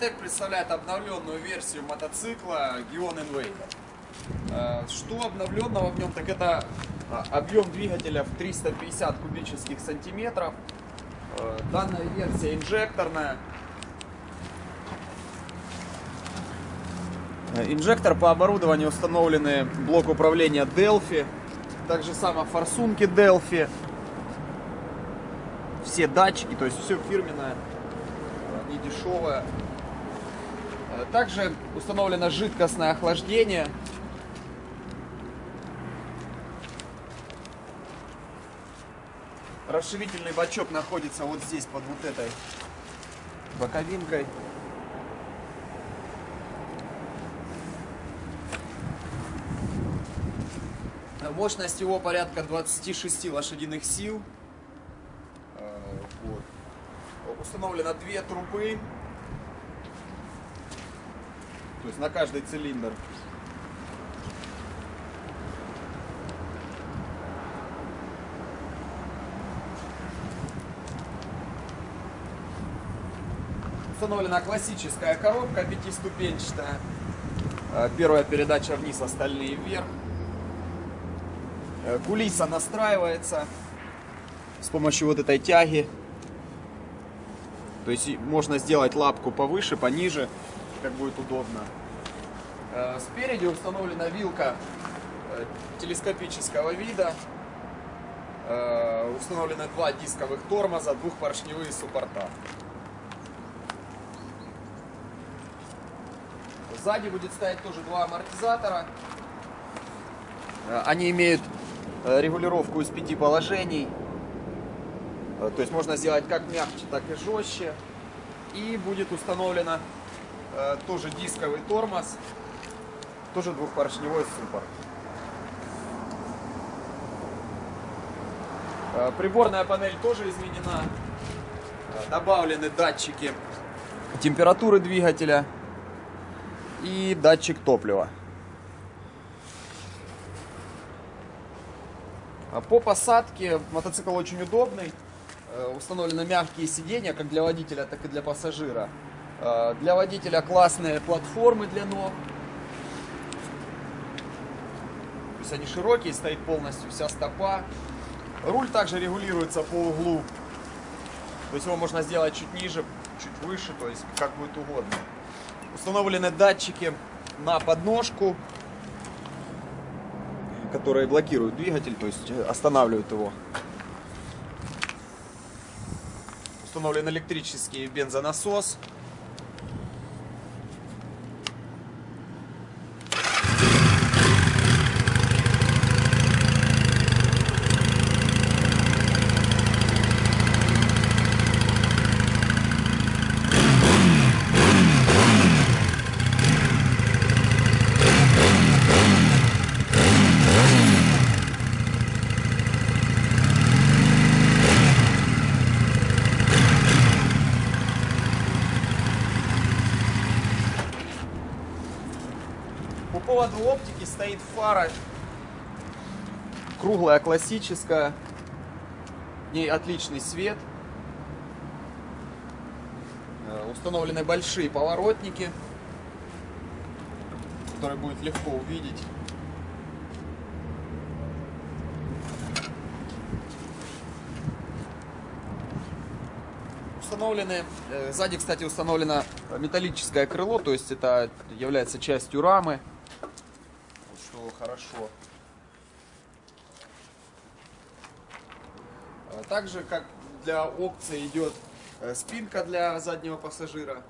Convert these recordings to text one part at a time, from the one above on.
Мототек представляет обновленную версию мотоцикла Gion Invader. Э, Что обновленного в нем, так это а, объем двигателя в 350 кубических сантиметров. Э, Данная версия инжекторная. Э, Инжектор по оборудованию установлены блок управления Delphi. Также само форсунки Delphi. Все датчики, то есть все фирменное, не дешевое. Также установлено жидкостное охлаждение. Расширительный бачок находится вот здесь, под вот этой боковинкой. Мощность его порядка 26 лошадиных сил. Э, вот. Установлено две трубы. То есть на каждый цилиндр. Установлена классическая коробка пятиступенчатая. Э, Первая передача вниз, остальные вверх. Э, Кулиса настраивается с помощью вот этой тяги. То есть можно сделать лапку повыше, пониже, как будет удобно. Э, Спереди установлена вилка э, телескопического вида. Э, Установлены два дисковых тормоза, двухпоршневые суппорта. Сзади будет стоять тоже два амортизатора. Они имеют регулировку из пяти положений. То есть можно сделать как мягче, так и жестче. И будет установлено э, тоже дисковый тормоз, тоже двухпоршневой суппорт. Э, Приборная панель тоже изменена. Э, Добавлены датчики температуры двигателя и датчик топлива. По посадке мотоцикл очень удобный. Э, Установлены мягкие сиденья, как для водителя, так и для пассажира. Э, Для водителя классные платформы для ног. То есть они широкие, стоит полностью вся стопа. Руль также регулируется по углу. То есть его можно сделать чуть ниже, чуть выше, то есть как будет угодно. Установлены датчики на подножку, которые блокируют двигатель, то есть э, останавливают его. Установлен электрический бензонасос. Поводу оптики стоит фара круглая, классическая. В ней отличный свет. Э, Установлены большие поворотники, которые будет легко увидеть. Установлены, э, сзади, кстати, установлено металлическое крыло, то есть это является частью рамы, Что хорошо. А Также, как для опции, идет э, спинка для заднего пассажира.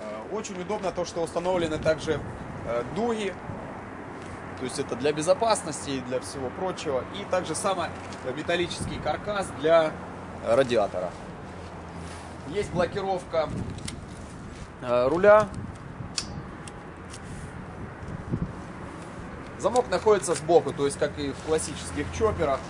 Э, Очень удобно то, что установлены также э, дуги. То есть это для безопасности и для всего прочего. И также само металлический каркас для э, радиатора. Есть блокировка руля. Замок находится сбоку, то есть как и в классических чоперах.